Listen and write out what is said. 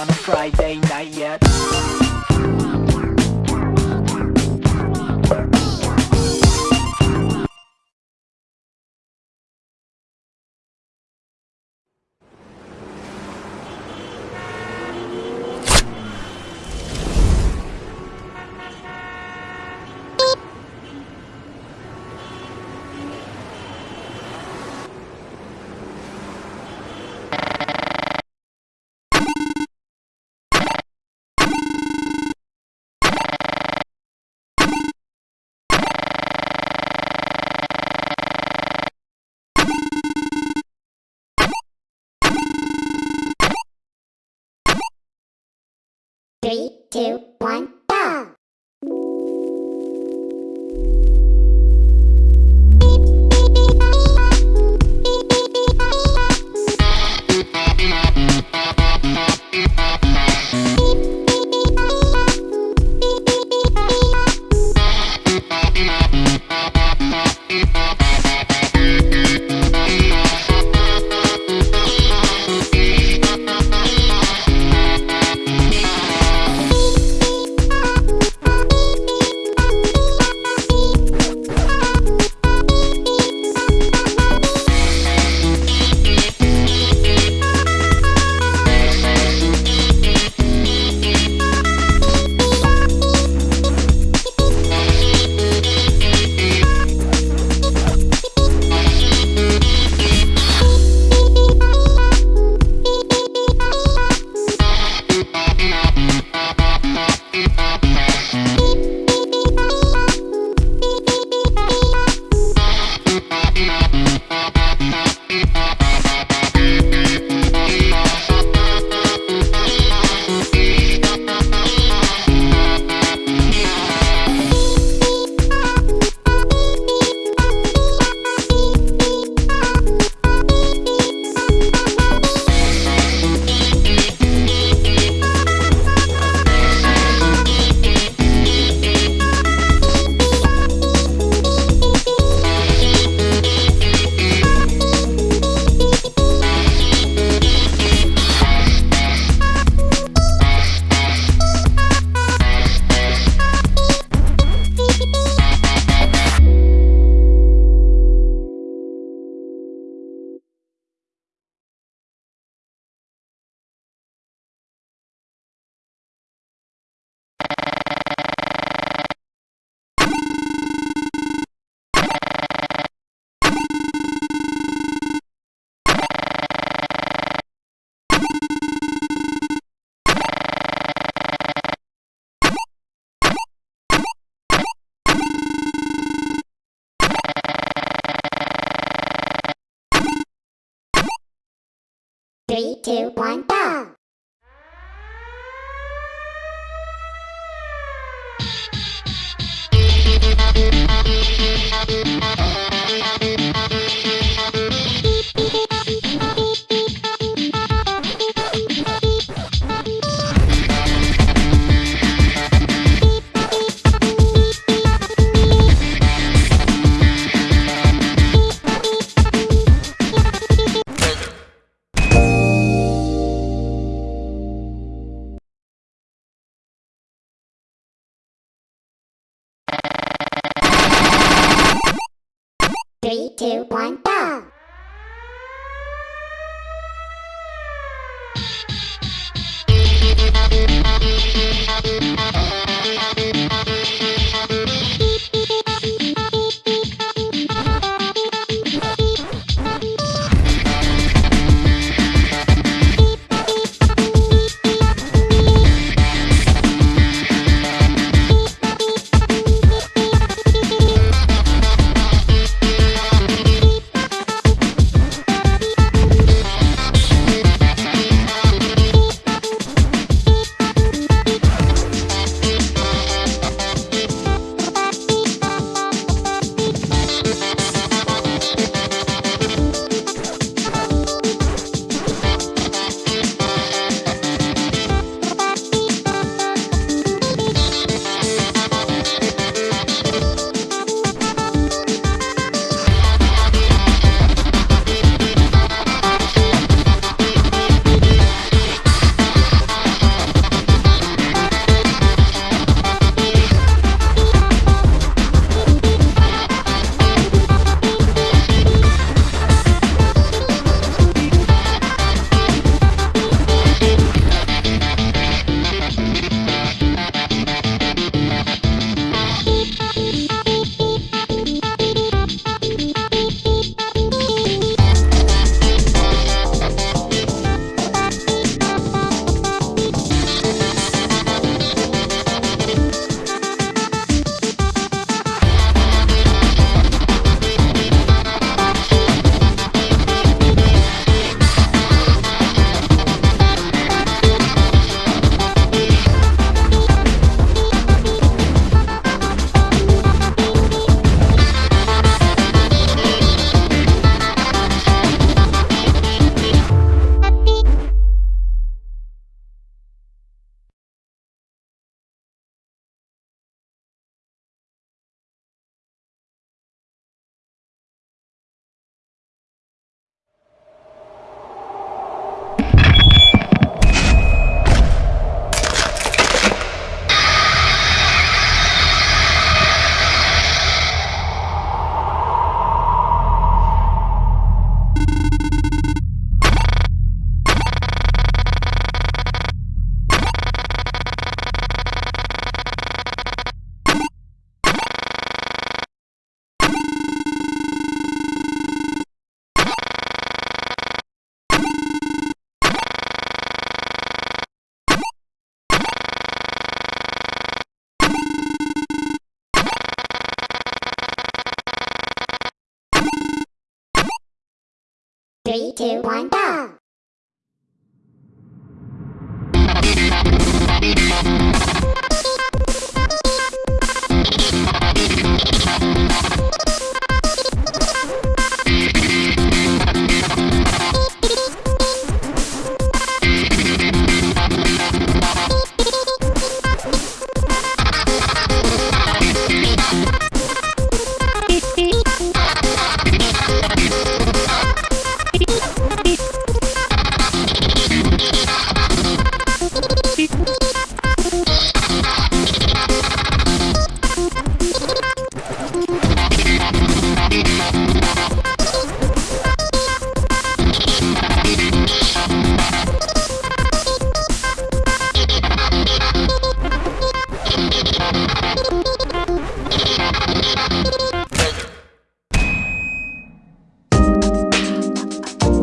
on a Friday night yet Three, two, one, Three, two, one, go! Three, two, one, go! Three, two, one, go!